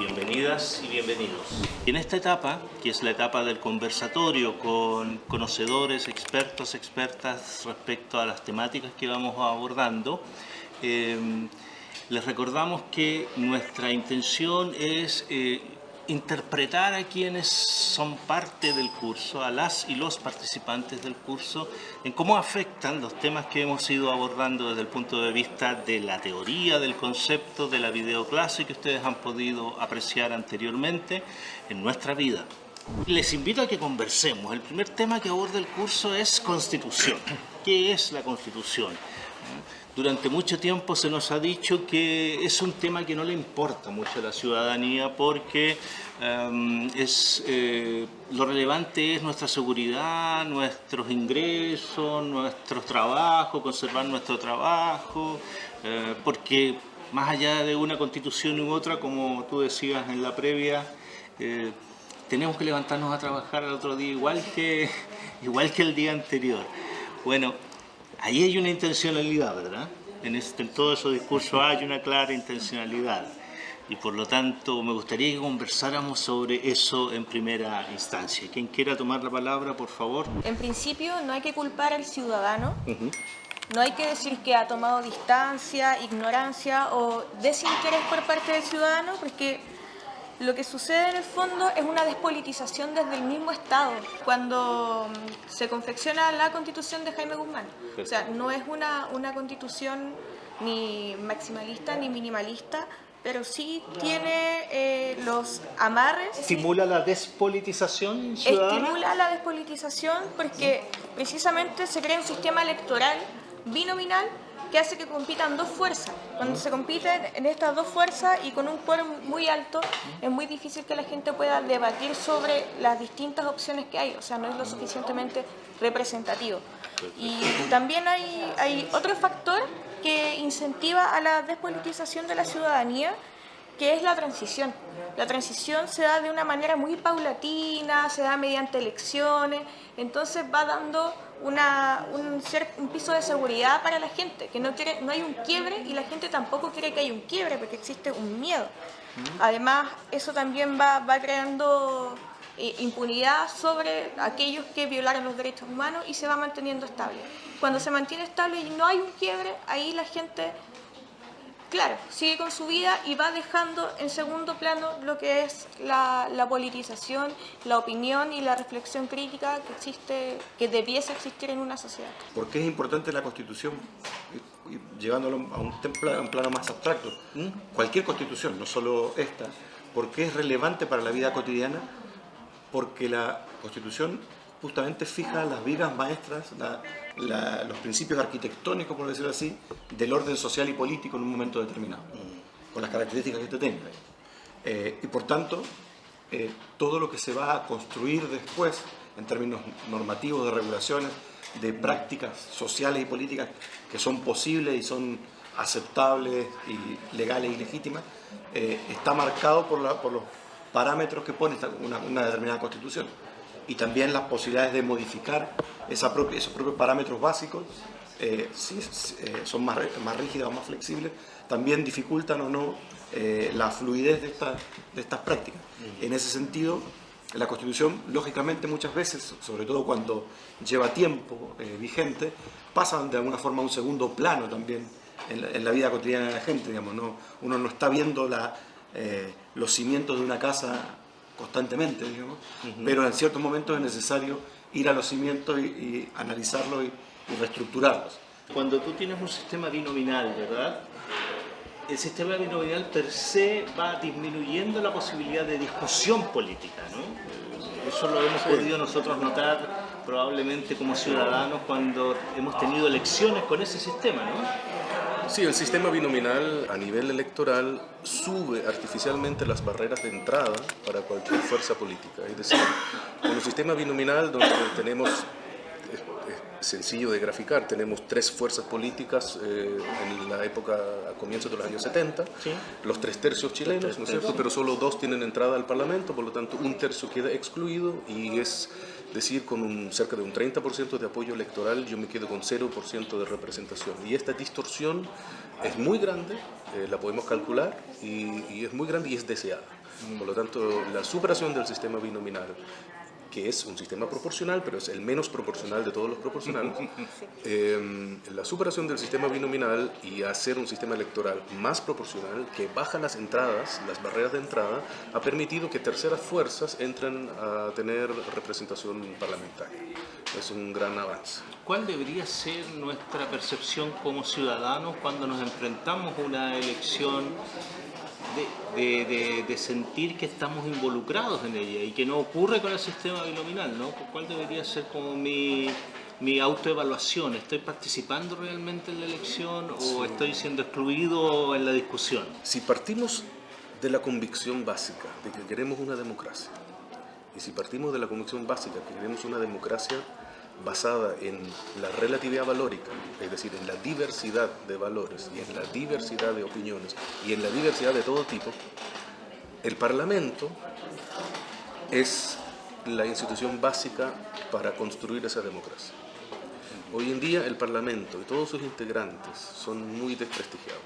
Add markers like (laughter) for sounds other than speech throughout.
bienvenidas y bienvenidos. En esta etapa, que es la etapa del conversatorio con conocedores, expertos, expertas respecto a las temáticas que vamos abordando, eh, les recordamos que nuestra intención es eh, interpretar a quienes son parte del curso, a las y los participantes del curso, en cómo afectan los temas que hemos ido abordando desde el punto de vista de la teoría, del concepto, de la videoclase que ustedes han podido apreciar anteriormente en nuestra vida. Les invito a que conversemos. El primer tema que aborda el curso es Constitución. ¿Qué es la Constitución? Durante mucho tiempo se nos ha dicho que es un tema que no le importa mucho a la ciudadanía porque em, es, eh, lo relevante es nuestra seguridad, nuestros ingresos, nuestro trabajo, conservar nuestro trabajo, eh, porque más allá de una constitución u otra, como tú decías en la previa, eh, tenemos que levantarnos a trabajar al otro día igual que, (laughs) igual que el día anterior. Bueno, ahí hay una intencionalidad, ¿verdad? En, este, en todo ese discurso hay una clara intencionalidad y por lo tanto me gustaría que conversáramos sobre eso en primera instancia. Quien quiera tomar la palabra, por favor. En principio no hay que culpar al ciudadano, no hay que decir que ha tomado distancia, ignorancia o desinterés por parte del ciudadano, porque lo que sucede en el fondo es una despolitización desde el mismo Estado, cuando mm, se confecciona la constitución de Jaime Guzmán. O sea, no es una, una constitución ni maximalista ni minimalista, pero sí tiene eh, los amarres. ¿Estimula la despolitización ciudadana? Estimula la despolitización porque precisamente se crea un sistema electoral binominal que hace que compitan dos fuerzas. Cuando se compiten en estas dos fuerzas y con un quórum muy alto, es muy difícil que la gente pueda debatir sobre las distintas opciones que hay, o sea, no es lo suficientemente representativo. Y también hay, hay otro factor que incentiva a la despolitización de la ciudadanía, que es la transición. La transición se da de una manera muy paulatina, se da mediante elecciones, entonces va dando un, piso de seguridad para la gente, que no, quiere, no hay un quiebre y la gente tampoco quiere que haya un quiebre porque existe un miedo. Además, eso también va, va creando eh, impunidad sobre aquellos que violaron los derechos humanos y se va manteniendo estable. Cuando se mantiene estable y no hay un quiebre, ahí la gente claro, sigue con su vida y va dejando en segundo plano lo que es la, politización, la opinión y la reflexión crítica que existe, que debiese existir en una sociedad. ¿Por qué es importante la Constitución? Llevándolo a un, a un plano más abstracto. Cualquier Constitución, no solo esta, ¿por qué es relevante para la vida cotidiana? Porque la Constitución justamente fija las vigas maestras, los principios arquitectónicos, por decirlo así, del orden social y político en un momento determinado, con las características que este tenga. Eh, y por tanto, eh, todo lo que se va a construir después, en términos normativos, de regulaciones, de prácticas sociales y políticas que son posibles y son aceptables y legales y legítimas, eh, está marcado por, los parámetros que pone una determinada constitución y también las posibilidades de modificar esa propia, esos propios parámetros básicos, eh, si eh, son más, más rígidas o más flexibles, también dificultan o no eh, la fluidez de, esta, de estas prácticas. En ese sentido, la Constitución, lógicamente, muchas veces, sobre todo cuando lleva tiempo vigente, pasa de alguna forma a un segundo plano también en la, vida cotidiana de la gente. Digamos, ¿no? Uno no está viendo la, los cimientos de una casa constantemente, digamos, pero en ciertos momentos es necesario ir a los cimientos y, analizarlos y, reestructurarlos. Cuando tú tienes un sistema binominal, ¿verdad? El sistema binominal per se va disminuyendo la posibilidad de discusión política, ¿no? Eso lo hemos podido nosotros notar probablemente como ciudadanos cuando hemos tenido elecciones con ese sistema, ¿no? Sí, el sistema binominal a nivel electoral sube artificialmente las barreras de entrada para cualquier fuerza política. Es decir, con un sistema binominal donde tenemos sencillo de graficar. Tenemos tres fuerzas políticas eh, en la época, a comienzos de los años 70, los tres tercios chilenos, ¿no es cierto? Pero solo dos tienen entrada al Parlamento, por lo tanto un tercio queda excluido y es decir, con un, cerca de un 30% de apoyo electoral, yo me quedo con 0% de representación. Y esta distorsión es muy grande, eh, la podemos calcular, y, y, es muy grande y es deseada. Por lo tanto, la superación del sistema binominal que es un sistema proporcional, pero es el menos proporcional de todos los proporcionales, (laughs) eh, la superación del sistema binominal y hacer un sistema electoral más proporcional, que baja las entradas, las barreras de entrada, ha permitido que terceras fuerzas entren a tener representación parlamentaria. Es un gran avance. ¿Cuál debería ser nuestra percepción como ciudadanos cuando nos enfrentamos a una elección de, de, sentir que estamos involucrados en ella y que no ocurre con el sistema binominal, ¿no? ¿Cuál debería ser como mi, mi autoevaluación? ¿Estoy participando realmente en la elección o estoy siendo excluido en la discusión? Si partimos de la convicción básica de que queremos una democracia, y si partimos de la convicción básica que queremos una democracia basada en la relatividad valórica, es decir, en la diversidad de valores y en la diversidad de opiniones y en la diversidad de todo tipo, el Parlamento es la institución básica para construir esa democracia. Hoy en día el Parlamento y todos sus integrantes son muy desprestigiados.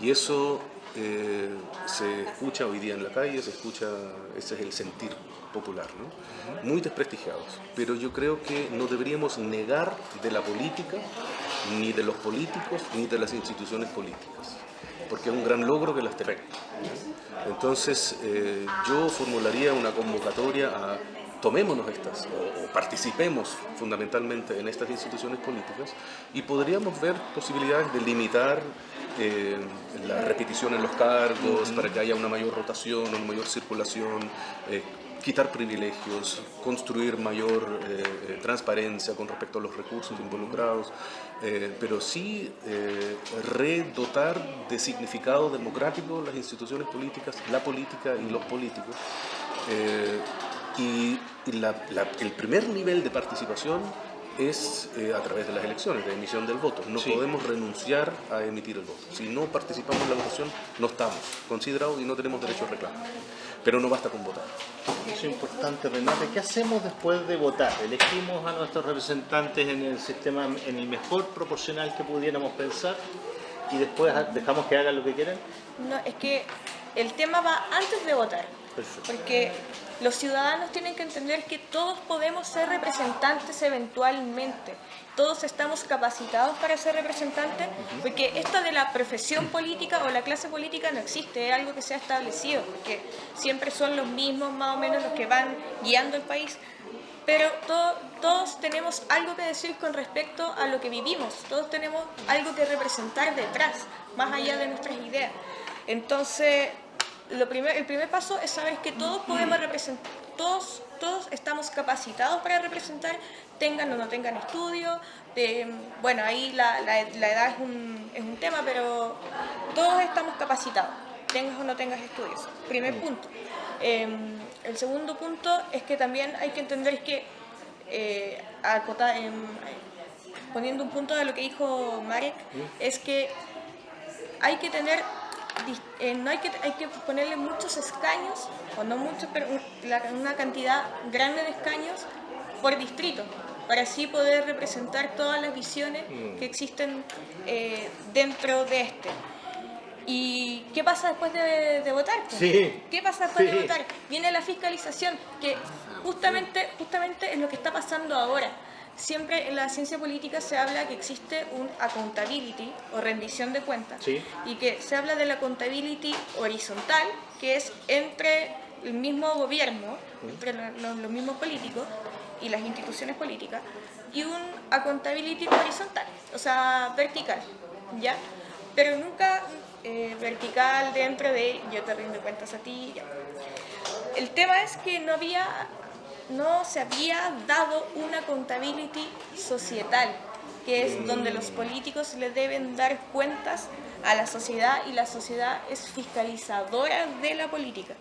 Y eso eh, se escucha hoy día en la calle, se escucha, ese es el sentir popular, ¿no? muy desprestigiados. Pero yo creo que no deberíamos negar de la política, ni de los políticos, ni de las instituciones políticas, porque es un gran logro que las tengan. Entonces, eh, yo formularía una convocatoria a tomémonos estas o, participemos fundamentalmente en estas instituciones políticas y podríamos ver posibilidades de limitar eh, la repetición en los cargos para que haya una mayor rotación, una mayor circulación, eh, quitar privilegios, construir mayor eh, eh, transparencia con respecto a los recursos involucrados, eh, pero sí redotar de significado democrático las instituciones políticas, la política y los políticos. y, el primer nivel de participación es a través de las elecciones, de emisión del voto. No podemos renunciar a emitir el voto. Si no participamos en la votación, no estamos considerados y no tenemos derecho a reclamar. Pero no basta con votar. Eso es importante, Renate. ¿Qué hacemos después de votar? Elegimos a nuestros representantes en el sistema, en el mejor proporcional que pudiéramos pensar y después dejamos que hagan lo que quieran. No, es que el tema va antes de votar. Porque los ciudadanos tienen que entender que todos podemos ser representantes eventualmente. Todos estamos capacitados para ser representantes, porque esto de la profesión política o la clase política no existe, es algo que se ha establecido, porque siempre son los mismos más o menos los que van guiando el país. Pero todos tenemos algo que decir con respecto a lo que vivimos, todos tenemos algo que representar detrás, más allá de nuestras ideas. Entonces, lo primer, el primer paso es saber que todos podemos representar, todos, todos estamos capacitados para representar, tengan o no tengan estudios, bueno, ahí la, la, edad es un, es un, tema, pero todos estamos capacitados, tengas o no tengas estudios, primer punto. Em, el segundo punto es que también hay que entender que, eh, em, poniendo un punto de lo que dijo Marek, es que hay que tener eh, no hay que, hay que ponerle muchos escaños, o no muchos, pero una cantidad grande de escaños por distrito, para así poder representar todas las visiones mm. que existen eh, dentro de este. ¿Y qué pasa después de, votar? Sí. ¿Qué pasa después de votar? Viene la fiscalización, que justamente, justamente es lo que está pasando ahora siempre en la ciencia política se habla que existe un accountability o rendición de cuentas y que se habla de la accountability horizontal, que es entre el mismo gobierno, entre los, mismos políticos y las instituciones políticas, y un accountability horizontal, o sea, vertical, ¿ya? Pero nunca eh, vertical dentro de yo te rindo cuentas a ti, ya. El tema es que no había no se había dado una accountability societal, que es donde los políticos le deben dar cuentas a la sociedad y la sociedad es fiscalizadora de la política.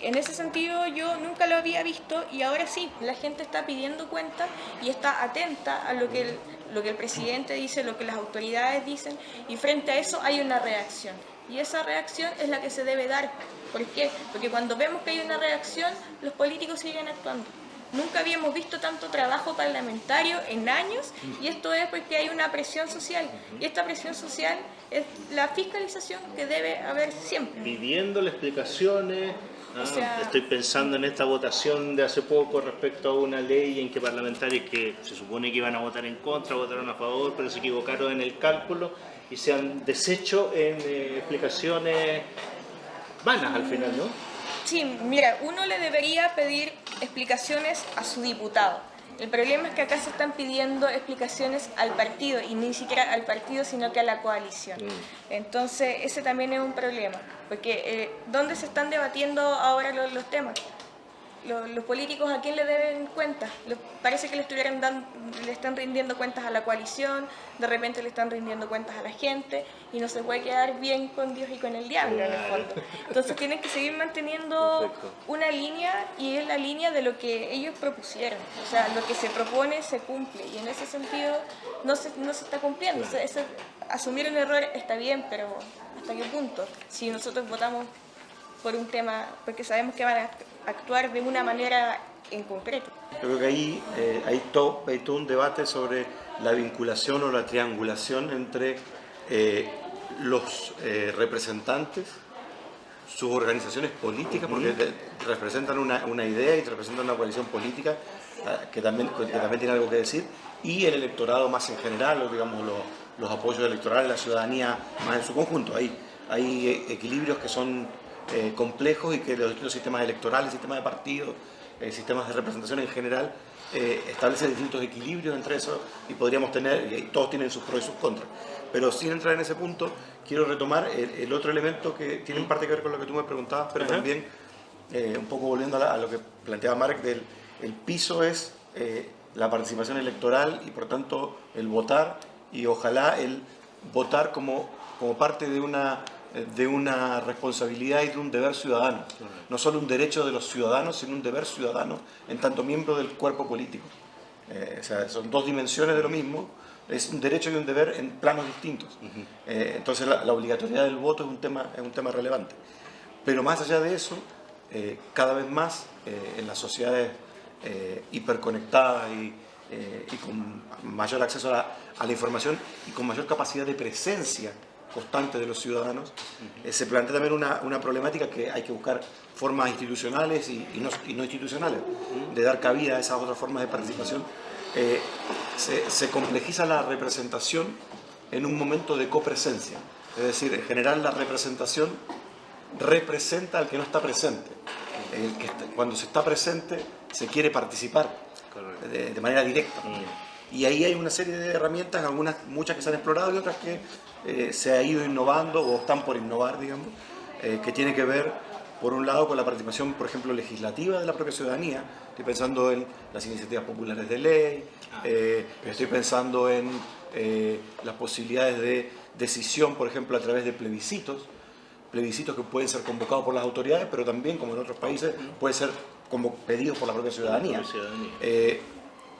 En ese sentido yo nunca lo había visto y ahora sí, la gente está pidiendo cuentas y está atenta a lo que el, lo que el presidente dice, lo que las autoridades dicen y frente a eso hay una reacción. Y esa reacción es la que se debe dar. ¿Por qué? Porque cuando vemos que hay una reacción, los políticos siguen actuando. Nunca habíamos visto tanto trabajo parlamentario en años y esto es porque hay una presión social y esta presión social es la fiscalización que debe haber siempre. Pidiéndole explicaciones, O Ah, sea- Estoy pensando en esta votación de hace poco respecto a una ley en que parlamentarios que se supone que iban a votar en contra, votaron a favor, pero se equivocaron en el cálculo y se han deshecho en eh, explicaciones vanas al final, ¿no? Sí, mira, uno le debería pedir explicaciones a su diputado. El problema es que acá se están pidiendo explicaciones al partido y ni siquiera al partido, sino que a la coalición. Entonces, ese también es un problema, porque eh, ¿dónde se están debatiendo ahora los, los temas? Los, los políticos a quién le deben cuentas. Parece que le estuvieran dando, le están rindiendo cuentas a la coalición, de repente le están rindiendo cuentas a la gente y no se puede quedar bien con Dios y con el diablo en el fondo. Entonces tienen que seguir manteniendo Perfecto. una línea y es la línea de lo que ellos propusieron. O sea, lo que se propone se cumple y en ese sentido no se, no se está cumpliendo. O sea, ese- asumir un error está bien, pero ¿hasta qué punto? Si nosotros votamos por un tema, porque sabemos que van a actuar de una manera en concreto. Yo creo que ahí eh, hay, todo, hay todo un debate sobre la vinculación o la triangulación entre eh, los eh, representantes, sus organizaciones políticas, porque representan una, una idea y representan una coalición política ah, que también, que también tiene algo que decir, y el electorado más en general, o digamos los, los apoyos electorales, la ciudadanía más en su conjunto. Hay, hay eh, equilibrios que son eh, complejos y que los distintos sistemas electorales, sistemas de partidos, eh, sistemas de representación en general, eh, establecen distintos equilibrios entre eso y podríamos tener, y todos tienen sus pros y sus contras. Pero sin entrar en ese punto, quiero retomar el, el otro elemento que tiene en parte que ver con lo que tú me preguntabas, pero Ajá. también eh, un poco volviendo a, la- a lo que planteaba Mark, del, el piso es eh, la participación electoral y por tanto el votar y ojalá el votar como, como parte de una, de una responsabilidad y de un deber ciudadano. No solo un derecho de los ciudadanos, sino un deber ciudadano en tanto miembro del cuerpo político. Eh, o sea, son dos dimensiones de lo mismo, es un derecho y un deber en planos distintos. Eh, entonces la, la obligatoriedad del voto es un tema, es un tema relevante. Pero más allá de eso, eh, cada vez más en las sociedades hiperconectadas y, y con mayor acceso a la, a la información y con mayor capacidad de presencia constante de los ciudadanos, eh, se plantea también una, una problemática que hay que buscar formas institucionales y, y no, y no institucionales de dar cabida a esas otras formas de participación. Eh, se, se complejiza la representación en un momento de copresencia, es decir, en general la representación representa al que no está presente. El que está- cuando se está presente se quiere participar de, de manera directa. Y ahí hay una serie de herramientas, algunas, muchas que se han explorado y otras que eh, se ha ido innovando o están por innovar, digamos, eh, que tiene que ver, por un lado, con la participación, por ejemplo, legislativa de la propia ciudadanía. Estoy pensando en las iniciativas populares de ley, eh, estoy pensando en las posibilidades de decisión, por ejemplo, a través de plebiscitos, plebiscitos que pueden ser convocados por las autoridades, pero también, como en otros países, puede ser como pedidos por la propia ciudadanía. Eh,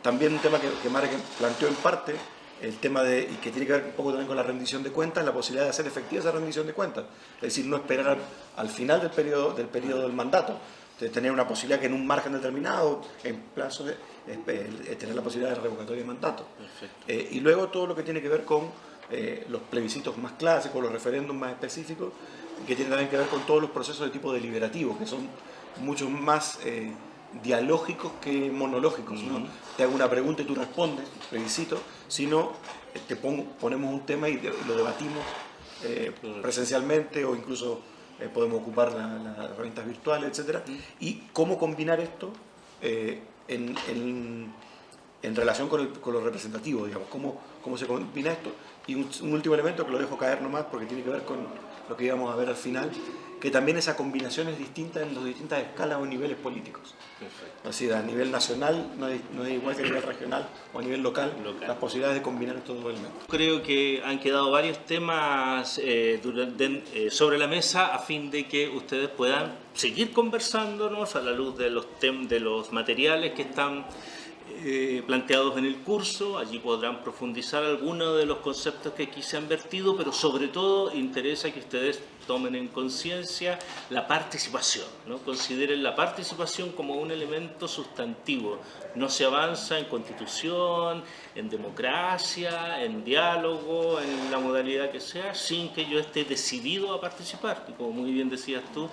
también un tema que, que Marek planteó en parte, el tema de, y que tiene que ver un poco también con la rendición de cuentas, la posibilidad de hacer efectiva esa rendición de cuentas. Es decir, no esperar al, al final del periodo, del periodo del mandato, de tener una posibilidad que en un margen determinado, en plazo de, eh, tener la posibilidad de revocatoria de mandato. Eh, y luego todo lo que tiene que ver con eh, los plebiscitos más clásicos, los referéndums más específicos, que tienen también que ver con todos los procesos de tipo deliberativo, que son mucho más eh, dialógicos que monológicos. ¿no? Te hago una pregunta y tú respondes, plebiscito, sino te pongo- ponemos un tema y, lo debatimos eh, presencialmente o incluso eh, podemos ocupar la- las herramientas virtuales, etc. Y cómo combinar esto eh, en, en- en relación con, el- con lo representativo, digamos, cómo, cómo se combina esto. Y un, un último elemento que lo dejo caer nomás porque tiene que ver con lo que íbamos a ver al final, que también esa combinación es distinta en las distintas escalas o niveles políticos. Es decir, a nivel nacional no es, no es igual que a nivel regional o a nivel local, Local. las posibilidades de combinar estos dos elementos. Creo que han quedado varios temas eh, durante- eh, sobre la mesa a fin de que ustedes puedan seguir conversándonos a la luz de los, tem- de los materiales que están eh, planteados en el curso. Allí podrán profundizar algunos de los conceptos que aquí se han vertido, pero sobre todo interesa que ustedes tomen en conciencia la participación, ¿no? consideren la participación como un elemento sustantivo. No se avanza en constitución, en democracia, en diálogo, en la modalidad que sea, sin que yo esté decidido a participar. Y como muy bien decías tú,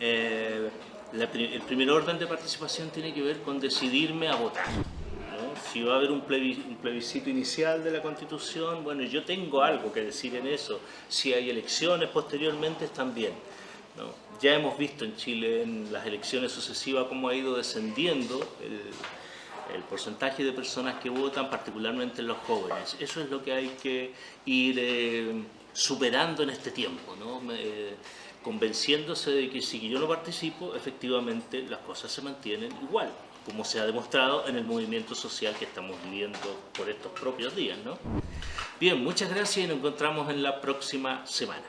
eh, el primer orden de participación tiene que ver con decidirme a votar. Si va a haber un plebiscito inicial de la Constitución, bueno, yo tengo algo que decir en eso. Si hay elecciones posteriormente, también. Ya hemos visto en Chile en las elecciones sucesivas cómo ha ido descendiendo el, porcentaje de personas que votan, particularmente los jóvenes. Eso es lo que hay que ir eh, superando en este tiempo, ¿no? convenciéndose de que si yo no participo, efectivamente las cosas se mantienen igual como se ha demostrado en el movimiento social que estamos viviendo por estos propios días. ¿no? Bien, muchas gracias y nos encontramos en la próxima semana.